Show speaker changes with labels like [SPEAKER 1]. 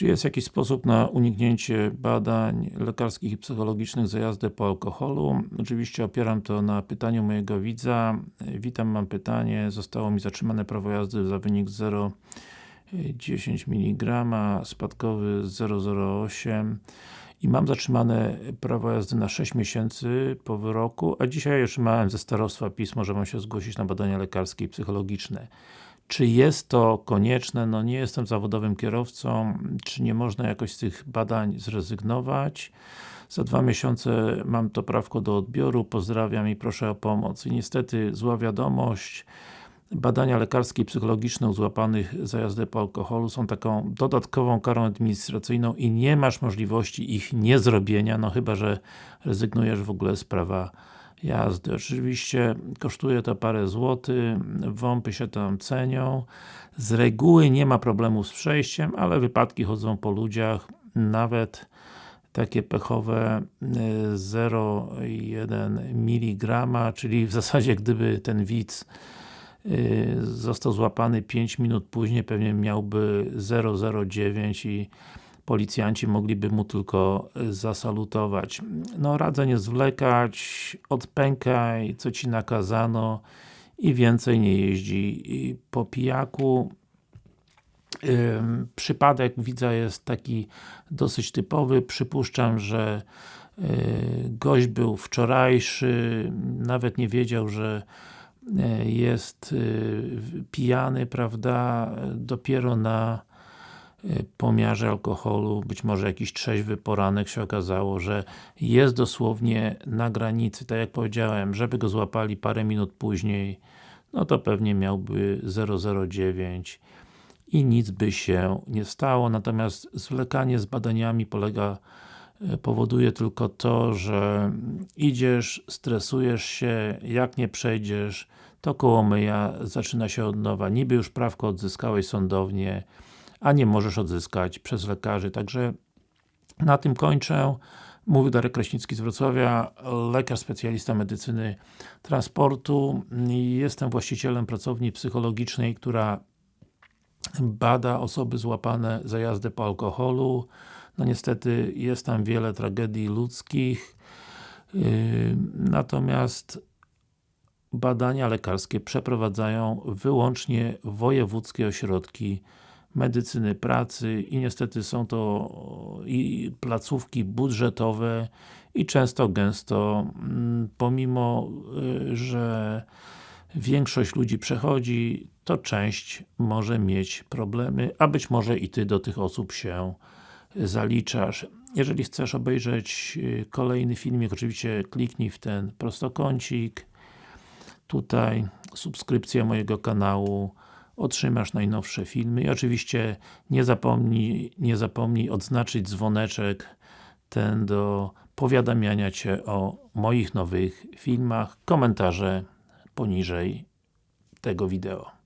[SPEAKER 1] Czy jest jakiś sposób na uniknięcie badań lekarskich i psychologicznych za jazdę po alkoholu? Oczywiście opieram to na pytaniu mojego widza. Witam, mam pytanie. Zostało mi zatrzymane prawo jazdy za wynik 0,10 mg, spadkowy 0,08 i mam zatrzymane prawo jazdy na 6 miesięcy po wyroku, a dzisiaj otrzymałem ze starostwa pismo, że mam się zgłosić na badania lekarskie i psychologiczne. Czy jest to konieczne? No nie jestem zawodowym kierowcą. Czy nie można jakoś z tych badań zrezygnować? Za dwa miesiące mam to prawko do odbioru. Pozdrawiam i proszę o pomoc. I niestety zła wiadomość. Badania lekarskie i psychologiczne u złapanych za jazdę po alkoholu są taką dodatkową karą administracyjną i nie masz możliwości ich niezrobienia, no chyba, że rezygnujesz w ogóle z prawa jazdy. Oczywiście kosztuje to parę złotych, WOMPy się tam cenią. Z reguły nie ma problemu z przejściem, ale wypadki chodzą po ludziach, nawet takie pechowe 0,1 y, mg, czyli w zasadzie gdyby ten widz y, został złapany 5 minut później, pewnie miałby 0,09 i policjanci mogliby mu tylko y, zasalutować. No radzę nie zwlekać, odpękaj, co Ci nakazano i więcej nie jeździ po pijaku. Przypadek widza jest taki dosyć typowy, przypuszczam, że y, gość był wczorajszy, nawet nie wiedział, że y, jest pijany, prawda, dopiero na pomiarze alkoholu, być może jakiś trzeźwy poranek się okazało, że jest dosłownie na granicy, tak jak powiedziałem, żeby go złapali parę minut później, no to pewnie miałby 009 i nic by się nie stało, natomiast zwlekanie z badaniami polega y, powoduje tylko to, że idziesz, stresujesz się, jak nie przejdziesz, to koło myja zaczyna się od nowa, niby już prawko odzyskałeś sądownie, a nie możesz odzyskać przez lekarzy. Także na tym kończę. Mówił Darek Kraśnicki z Wrocławia, lekarz specjalista medycyny transportu. Jestem właścicielem pracowni psychologicznej, która bada osoby złapane za jazdę po alkoholu. No niestety jest tam wiele tragedii ludzkich. Yy, natomiast badania lekarskie przeprowadzają wyłącznie wojewódzkie ośrodki medycyny pracy i niestety są to i placówki budżetowe i często gęsto mm, pomimo, y, że większość ludzi przechodzi, to część może mieć problemy, a być może i Ty do tych osób się zaliczasz. Jeżeli chcesz obejrzeć y, kolejny filmik, oczywiście kliknij w ten prostokącik tutaj, subskrypcja mojego kanału otrzymasz najnowsze filmy i oczywiście nie zapomnij, nie zapomnij odznaczyć dzwoneczek ten do powiadamiania Cię o moich nowych filmach, komentarze poniżej tego wideo.